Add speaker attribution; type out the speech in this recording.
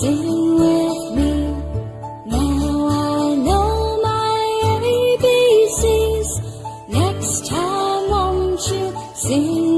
Speaker 1: sing with me? Now I know my ABCs. Next time, won't you sing